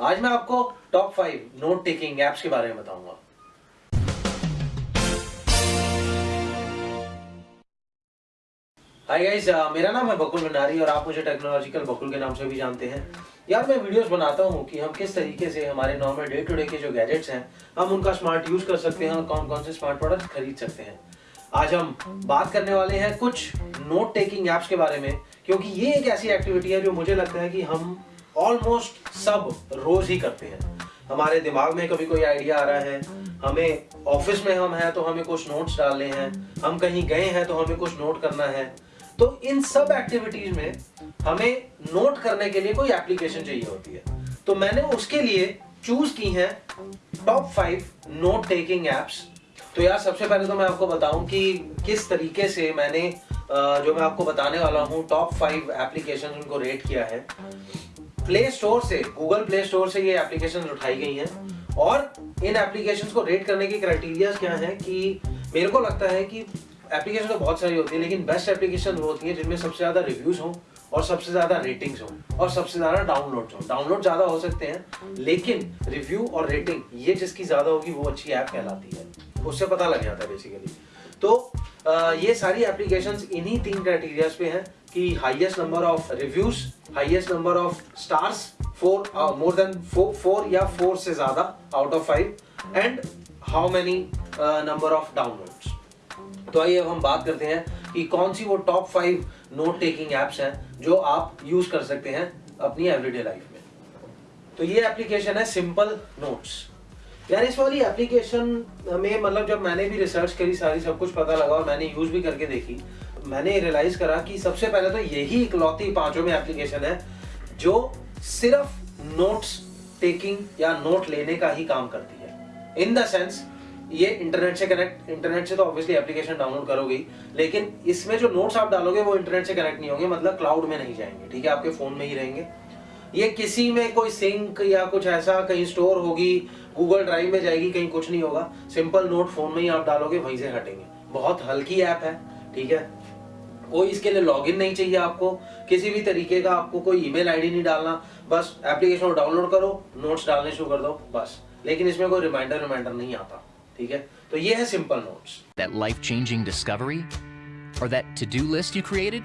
आज मैं आपको top five note taking apps के बारे में बताऊँगा। हाय गाइस मेरा नाम है बकुल भंडारी और आप मुझे टेक्नोलॉजिकल बकुल के नाम से भी जानते हैं। यार, मैं वीडियोस बनाता हूँ कि हम किस तरीके से हमारे नॉर्मल डे टू डे के जो गैजेट्स हैं, हम उनका स्मार्ट यूज़ कर सकते हैं और कौन कौन से स्मार्ट प्रोडक्ट खरीद सकते हैं। आज हम बात करने वाले हैं कुछ नोट टेकिंग एप्स के बारे में, क्योंकि ये एक ऐसी एक्टिविटी है जो मुझे लगता है कि हम ऑलमोस्ट सब रोज ही करते हैं। हमारे दिमाग में कभी कोई आइडिया आ रहा है, हमें ऑफ़िस में हम हैं तो हमें कुछ नोट्स डालने हैं, हम कहीं गए हैं तो हमें कुछ नोट करना है। तो इन सब एक्टिविटीज़ में हमें नोट करने के लिए कोई एप्लीकेशन चाहिए होती है। तो मैंने उसके लिए चूज़ की है top five note taking apps तो यार सबसे पहले तो मैं आपको बताऊँ कि किस तरीके से मैंने जो मैं आपको बताने वाला हूँ टॉप फाइव एप्लीकेशन उनको रेट किया है। प्ले स्टोर से गूगल प्ले स्टोर से ये एप्लीकेशन उठाई गई हैं। और इन एप्लीकेशन को रेट करने की क्राइटेरिया क्या है कि मेरे को लगता है कि एप्लीकेशन तो बहुत सारी होती है, लेकिन बेस्ट एप्लीकेशन वो होती है जिनमें सबसे ज़्यादा रिव्यूज़ हो और सबसे ज़्यादा रेटिंग्स हो और सबसे ज़्यादा डाउनलोड हो। डाउनलोड ज़्यादा हो सकते हैं, लेकिन रिव्यू और रेटिंग ये जिसकी ज़्यादा होगी वो अच्छी ऐप कहलाती है। उससे पता लग जाता है बेसिकली तो ये सारी एप्लीकेशन इन्हीं तीन क्राइटेरियाज पे हैं कि highest number of reviews highest number of stars four more than four या फोर से ज़्यादा out of five and how many number of downloads तो आइए अब हम बात करते हैं कि कौन सी वो top five note taking apps हैं जो आप यूज़ कर सकते हैं अपनी एवरीडे लाइफ में। तो ये एप्लीकेशन है सिंपल नोट्स यार, इस वाली एप्लीकेशन में मतलब जब मैंने भी रिसर्च करी, सारी सब कुछ पता लगा और मैंने यूज़ भी करके देखी, मैंने रियलाइज़ करा कि सबसे पहले तो यही इकलौती पाँचों में एप्लीकेशन है, जो सिर्फ़ नोट्स टेकिंग या नोट लेने का ही काम करती है। इन द सेंस ये इंटरनेट से कनेक्ट इंटरनेट से तो ऑब्वियसली एप्लीकेशन डाउनलोड करोगे लेकिन इसमें जो नोट्स आप डालोगे, वो इंटरनेट से कनेक्ट नहीं होंगे मतलब क्लाउड में नहीं जाएँगे, ठीक है? आपके फ़ोन में ही रहेंगे। ये किसी में कोई सिंक या कुछ ऐसा कहीं स्टोर होगी गूगल ड्राइव में जाएगी, कहीं कुछ नहीं होगा। सिंपल नोट फ़ोन में ही आप डालोगे, वहीं से हटेंगे। बहुत हल्की ऐप है, ठीक है? कोई इसके लिए लॉगिन नहीं चाहिए आपको। किसी भी तरीके का आपको कोई ईमेल आईडी नहीं डालना। बस एप्लीकेशन डाउनलोड करो नोट्स डालने शुरू कर दो, बस। लेकिन इसमें कोई रिमाइंडर रिमाइंडर नहीं आता, ठीक है? तो ये है simple notes That life-changing discovery? Or that to-do list you created?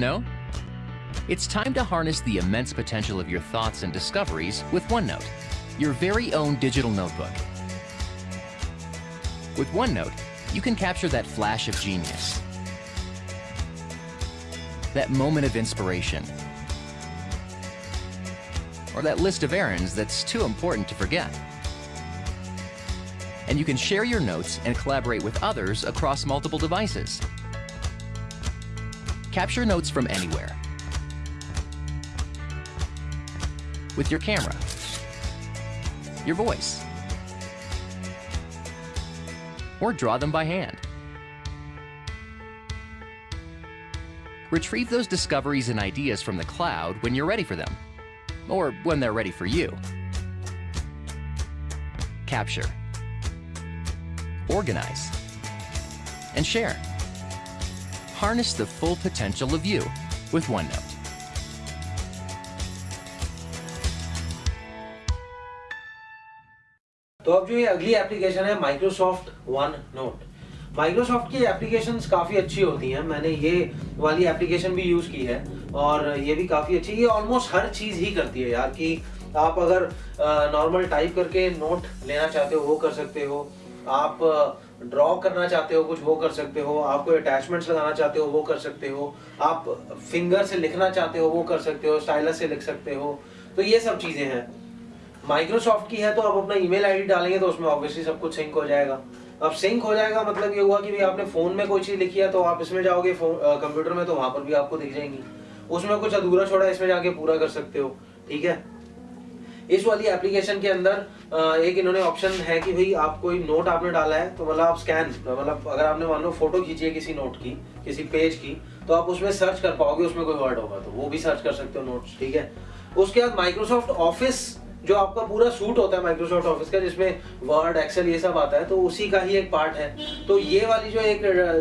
No? It's time to harness the immense potential of your thoughts and discoveries with OneNote, your very own digital notebook. With OneNote, you can capture that flash of genius, that moment of inspiration, or that list of errands that's too important to forget and you can share your notes and collaborate with others across multiple devices. Capture notes from anywhere. With your camera, your voice, or draw them by hand. Retrieve those discoveries and ideas from the cloud when you're ready for them, or when they're ready for you. Capture organize, and share. Harness the full potential of you with OneNote. तो अब जो ये अगली application है Microsoft OneNote Microsoft की application काफ़ी अच्छी होती हैं। मैंने ये वाली एप्लीकेशन भी यूज़ की है और ये भी काफ़ी अच्छी, ये ऑलमोस्ट हर चीज़ ही करती है यार कि आप अगर नॉर्मल टाइप करके नोट लेना चाहते हो, वो कर सकते हो। आप ड्रॉ करना चाहते हो कुछ, वो कर सकते हो। आप कोई अटैचमेंट्स लगाना चाहते हो, वो कर सकते हो। आप फिंगर से लिखना चाहते हो, वो कर सकते हो। स्टाइलस से लिख सकते हो। तो ये सब चीज़ें हैं। माइक्रोसॉफ्ट की है तो आप अपना ईमेल आईडी डालेंगे तो उसमें ऑब्वियसली सब कुछ सिंक हो जाएगा। अब सिंक हो जाएगा मतलब ये हुआ कि भाई आपने फ़ोन में कोई चीज़ लिखी है तो आप इसमें जाओगे कंप्यूटर में तो वहाँ पर भी आपको दिख जाएँगी। उसमें कुछ अधूरा छोड़ा इसमें जाके पूरा कर सकते हो, ठीक है? इस वाली एप्लीकेशन के अंदर एक इन्होंने ऑप्शन है कि भाई आप कोई नोट आपने डाला है तो मतलब आप स्कैन मतलब अगर आपने मान लो फ़ोटो खींची है किसी नोट की, किसी पेज की तो आप उसमें सर्च कर पाओगे, उसमें कोई वर्ड होगा तो वो भी सर्च कर सकते हो नोट्स ठीक है? उसके बाद माइक्रोसॉफ्ट ऑफ़िस जो आपका पूरा सूट होता है माइक्रोसॉफ्ट ऑफ़िस का जिसमें वर्ड एक्सेल ये सब आता है तो उसी का ही एक पार्ट है। तो ये वाली जो एक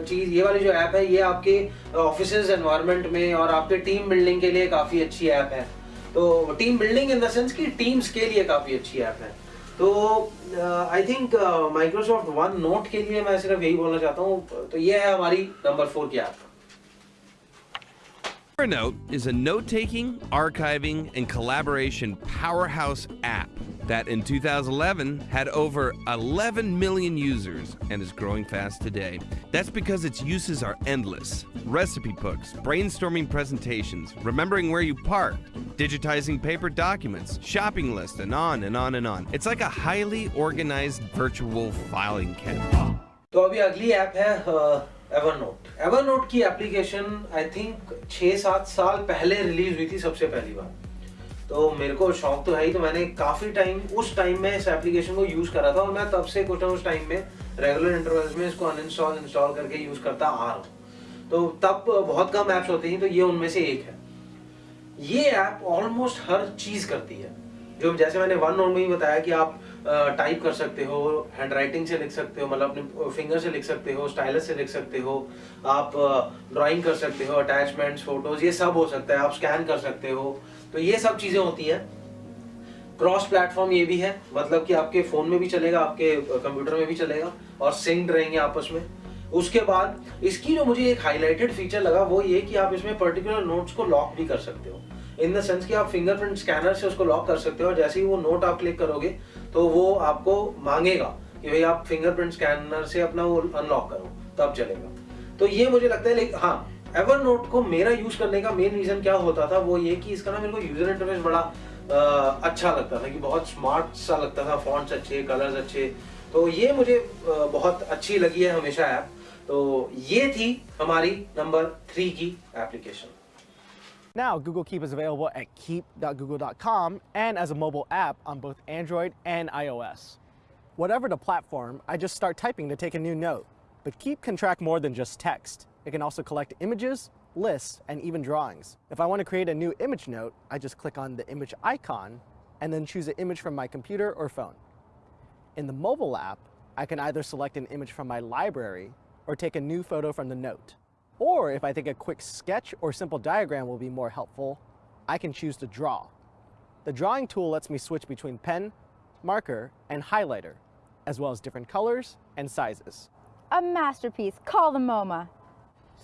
चीज़ ये वाली जो ऐप है ये आपके ऑफ़िस एनवायरमेंट में और आपके टीम बिल्डिंग के लिए काफ़ी अच्छी ऐप है। तो team building in the sense कि टीम्स के लिए काफ़ी अच्छी ऐप है। तो I think Microsoft OneNote के लिए मैं सिर्फ़ यही बोलना चाहता हूँ। तो ये है हमारी नंबर फोर की app Evernote is a note taking, archiving, and collaboration powerhouse app that in 2011 had over 11 million users and is growing fast today. That's because its uses are endless recipe books, brainstorming presentations, remembering where you parked, digitizing paper documents, shopping lists, and on and on and on. It's like a highly organized virtual filing cabinet. तो अभी अगली app है Evernote Evernote की application I think छः सात साल पहले release हुई थी सबसे पहली बार तो मेरे को शौक तो है ही तो मैंने काफ़ी टाइम उस टाइम में इस एप्लीकेशन को यूज़ करा था और मैं तब से कुछ ना उस टाइम में रेगुलर इंटरवल्स में इसको अनइंस्टॉल इंस्टॉल करके यूज़ करता आ रहा हूँ। तो तब बहुत कम ऐप्स होती थी तो ये उनमें से एक है। ये ऐप ऑलमोस्ट हर चीज़ करती है। जो जैसे मैंने वन नोट में ही बताया कि आप टाइप कर सकते हो हैंड राइटिंग से लिख सकते हो मतलब अपने फिंगर से लिख सकते हो स्टाइलस से लिख सकते हो, आप ड्राइंग कर सकते हो अटैचमेंट्स फ़ोटोज़ ये सब हो सकता है, आप स्कैन कर सकते हो। तो ये सब चीज़ें होती है। क्रॉस प्लेटफॉर्म ये भी है मतलब कि आपके फ़ोन में भी चलेगा, आपके कंप्यूटर में भी चलेगा और सिंक्ड रहेंगे आपस में। उसके बाद, इसकी जो मुझे एक हाईलाइटेड फीचर लगा, वो ये कि आप इसमें पर्टिकुलर नोट्स को लॉक भी कर सकते हो। इन द सेंस कि आप फिंगरप्रिंट स्कैनर से उसको लॉक कर सकते हो और जैसे ही वो नोट आप क्लिक करोगे तो वो आपको मांगेगा कि भाई आप फिंगरप्रिंट स्कैनर से अपना वो अनलॉक करो, तब चलेगा। तो ये मुझे लगता है लेकिन हाँ एवर नोट को मेरा यूज़ करने का मेन रीजन क्या होता था वो ये कि इसका ना मेरे को यूज़र इंटरफेस बड़ा आ, अच्छा लगता था कि बहुत स्मार्ट सा लगता था फॉन्ट्स अच्छे कलर्स अच्छे तो ये मुझे बहुत अच्छी लगी है हमेशा ऐप तो ये थी हमारी नंबर थ्री की application Now, Google Keep is available at keep.google.com and as a mobile app on both Android and iOS. Whatever the platform, I just start typing to take a new note. But Keep can track more than just text. It can also collect images, lists, and even drawings. If I want to create a new image note, I just click on the image icon and then choose an image from my computer or phone. In the mobile app, I can either select an image from my library or take a new photo from the note. Or if I think a quick sketch or simple diagram will be more helpful, I can choose to draw. The drawing tool lets me switch between pen, marker, and highlighter, as well as different colors and sizes. A masterpiece. Call the MoMA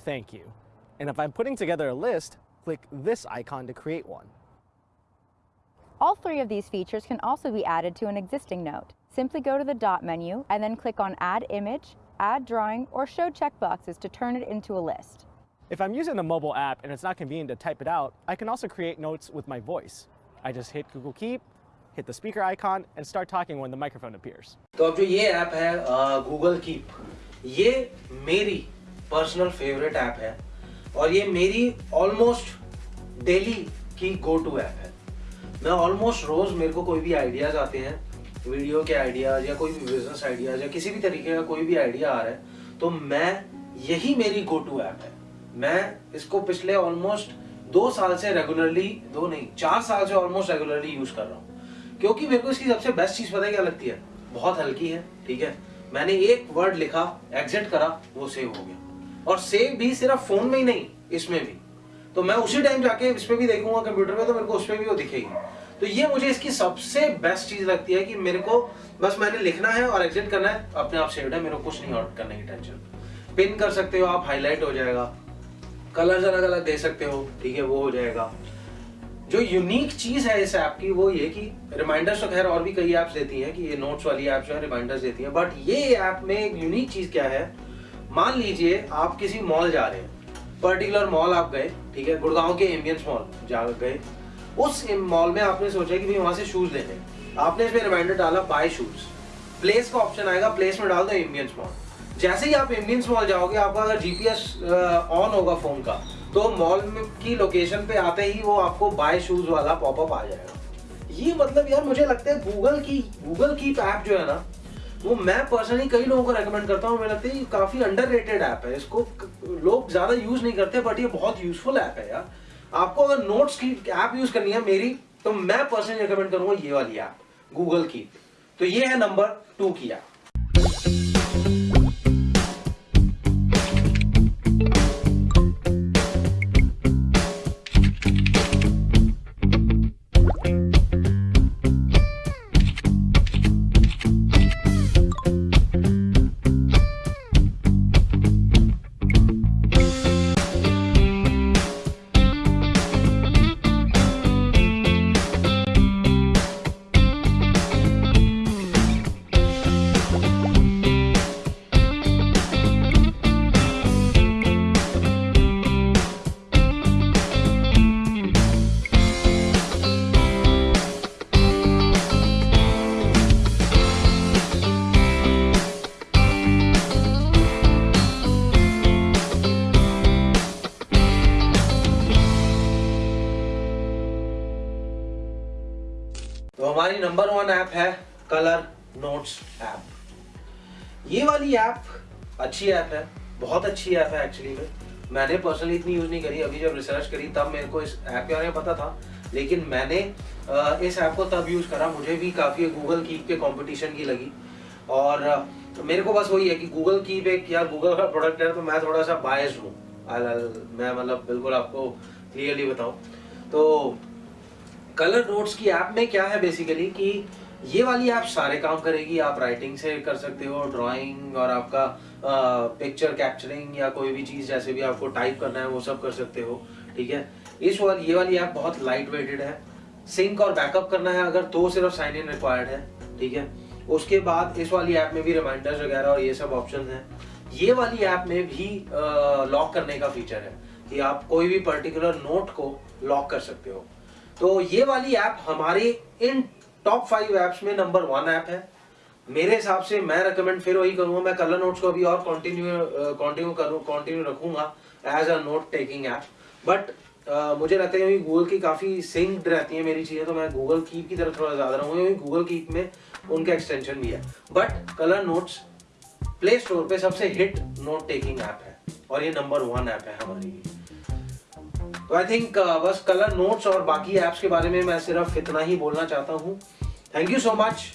Thank you. And if I'm putting together a list, click this icon to create one. All three of these features can also be added to an existing note. Simply go to the dot menu and then click on Add Image, add drawing, or show checkboxes to turn it into a list. If I'm using the mobile app and it's not convenient to type it out, I can also create notes with my voice. I just hit Google Keep, hit the speaker icon, and start talking when the microphone appears. तो अब जो ये app है Google keep ये मेरी personal favourite app है और ये मेरी ऑलमोस्ट डेली की गो टू ऐप है। मैं ऑलमोस्ट रोज मेरे को कोई भी आइडियाज़ आते हैं वीडियो के आइडियाज़ या कोई भी बिज़नेस आइडियाज़ या किसी भी तरीके का कोई भी आइडिया आ रहा है तो मैं यही मेरी गो टू ऐप है। मैं इसको पिछले ऑलमोस्ट दो साल से रेगुलरली दो नहीं, चार साल से ऑलमोस्ट रेगुलरली यूज़ कर रहा हूँ। क्योंकि मेरे को इसकी सबसे बेस्ट चीज़ पता है क्या लगती है? बहुत हल्की है, ठीक है? मैंने एक वर्ड लिखा एग्जिट करा, वो सेव हो गया। और सेव भी सिर्फ़ फ़ोन में ही नहीं, इसमें भी। तो मैं उसी टाइम जाके इस पे भी देखूँगा कंप्यूटर में तो मेरे को उस पर भी वो दिखेगी। तो ये मुझे इसकी सबसे बेस्ट चीज़ लगती है कि मेरे को बस मैंने लिखना है और एग्जिट करना है, अपने आप सेव्ड है, मेरे को कुछ नहीं और करने की टेंशन पिन कर सकते हो आप हाईलाइट हो जाएगा। कलर्स अलग अलग दे सकते हो, ठीक है, वो हो जाएगा। जो यूनिक चीज़ है इस ऐप की, वो ये कि रिमाइंडर्स तो खैर और भी कई ऐप्स देती हैं कि ये नोट्स वाली ऐप जो है रिमाइंडर्स देती हैं। बट ये ऐप में एक यूनिक चीज़ क्या है? मान लीजिए आप किसी मॉल जा रहे हैं। पर्टिकुलर मॉल आप गए, ठीक है? गुड़गांव के एम्बियंस मॉल जा गए। उस मॉल में आपने सोचा कि भाई वहाँ से शूज़ लेने आपने इसमें रिमाइंडर डाला बाय शूज़ प्लेस का ऑप्शन आएगा प्लेस में डाल दो एम्बियंस मॉल जैसे ही आप एम्बियंस मॉल जाओगे, आपका अगर जीपीएस ऑन होगा फ़ोन का तो मॉल की लोकेशन पे आते ही वो आपको बाय शूज़ वाला पॉपअप आ जाएगा। ये मतलब यार, मुझे लगता है गूगल की गूगल की ऐप जो है ना वो मैं पर्सनली कई लोगों को रेकमेंड करता हूँ मुझे लगता है काफ़ी अंडररेटेड ऐप है। इसको लोग ज़्यादा यूज़ नहीं करते बट ये बहुत यूजफुल ऐप है यार। आपको अगर नोट्स की ऐप यूज़ करनी है मेरी तो मैं पर्सनली रिकमेंड करूँगा ये वाली ऐप गूगल की। तो ये है नंबर टू की ऐप नंबर वन ऐप है, कलर नोट्स ऐप। ये वाली ऐप अच्छी ऐप है, बहुत अच्छी ऐप है एक्चुअली में। मैंने पर्सनली इतनी यूज़ नहीं करी, अभी जब रिसर्च करी तब मेरे को इस ऐप के बारे में पता था। लेकिन मैंने इस ऐप को तब यूज़ करा, मुझे भी काफ़ी गूगल कीप के कंपटीशन की लगी। और मेरे को बस वही है कि गूगल कीप एक यार गूगल का प्रोडक्ट है तो मैं थोड़ा सा बायस हूँ। मैं मतलब बिल्कुल आपको क्लियरली बताऊँ। तो कलर नोट्स की ऐप में क्या है बेसिकली कि ये वाली ऐप सारे काम करेगी, आप राइटिंग से कर सकते हो ड्राइंग और आपका पिक्चर कैप्चरिंग या कोई भी चीज़ जैसे भी आपको टाइप करना है वो सब कर सकते हो, ठीक है? इस वाली, ये वाली ऐप बहुत लाइट वेटेड है। सिंक और बैकअप करना है अगर तो सिर्फ़ साइन इन रिक्वायर्ड है, ठीक है? उसके बाद इस वाली ऐप में भी रिमाइंडर्स वगैरह और ये सब ऑप्शन है। ये वाली ऐप में भी लॉक करने का फीचर है कि आप कोई भी पर्टिकुलर नोट को लॉक कर सकते हो। तो ये वाली ऐप हमारे इन टॉप फाइव ऐप्स में नंबर वन ऐप है। मेरे हिसाब से मैं रिकमेंड फिर वही करूँगा। मैं कलर नोट्स को अभी और कंटिन्यू कंटिन्यू करूँ कंटिन्यू रखूँगा as a note taking app but मुझे लगता है गूगल की काफ़ी सिंक्ड रहती है मेरी चीज़ें तो मैं गूगल कीप की तरफ़ थोड़ा ज़्यादा रहूँगा, क्योंकि गूगल कीप में उनका एक्सटेंशन भी है। But colour notes play store पे सबसे हिट नोट टेकिंग ऐप है और ये नंबर वन ऐप है हमारी तो आई थिंक uh, बस कलर नोट्स और बाकी ऐप्स के बारे में मैं सिर्फ़ इतना ही बोलना चाहता हूँ। Thank you so much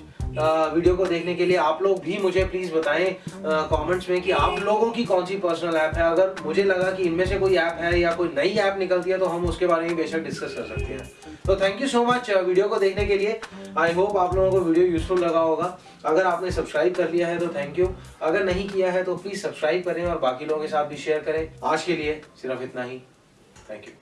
video को देखने के लिए आप लोग भी मुझे प्लीज़ बताएँ कमेंट्स uh, में कि आप लोगों की कौन सी पर्सनल ऐप है? अगर मुझे लगा कि इनमें से कोई ऐप है या कोई नई ऐप निकलती है तो हम उसके बारे में बेशक डिस्कस कर सकते हैं। तो thank you so much video को देखने के लिए. आई होप आप लोगों को वीडियो यूजफुल लगा होगा। अगर आपने सब्सक्राइब कर लिया है तो थैंक यू अगर नहीं किया है तो प्लीज़ सब्सक्राइब करें और बाकी लोगों के साथ भी शेयर करें। आज के लिए सिर्फ़ इतना ही. Thank you